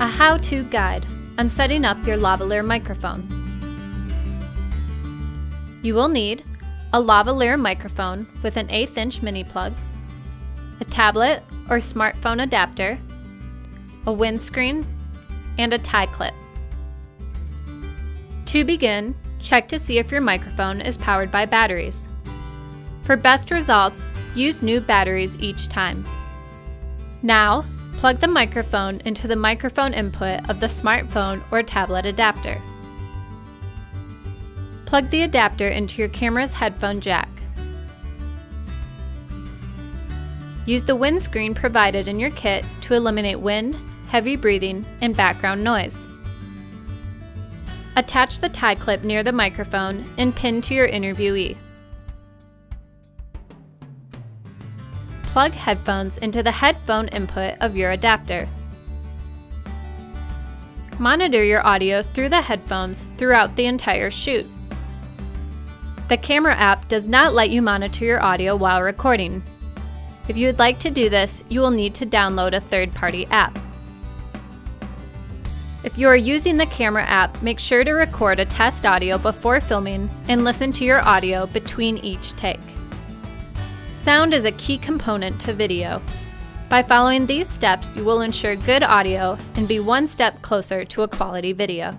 A how-to guide on setting up your lavalier microphone. You will need a lavalier microphone with an eighth inch mini plug, a tablet or smartphone adapter, a windscreen, and a tie clip. To begin, check to see if your microphone is powered by batteries. For best results, use new batteries each time. Now, plug the microphone into the microphone input of the smartphone or tablet adapter. Plug the adapter into your camera's headphone jack. Use the windscreen provided in your kit to eliminate wind, heavy breathing, and background noise. Attach the tie clip near the microphone and pin to your interviewee. Plug headphones into the headphone input of your adapter. Monitor your audio through the headphones throughout the entire shoot. The camera app does not let you monitor your audio while recording. If you would like to do this, you will need to download a third-party app. If you are using the camera app, make sure to record a test audio before filming and listen to your audio between each take. Sound is a key component to video. By following these steps, you will ensure good audio and be one step closer to a quality video.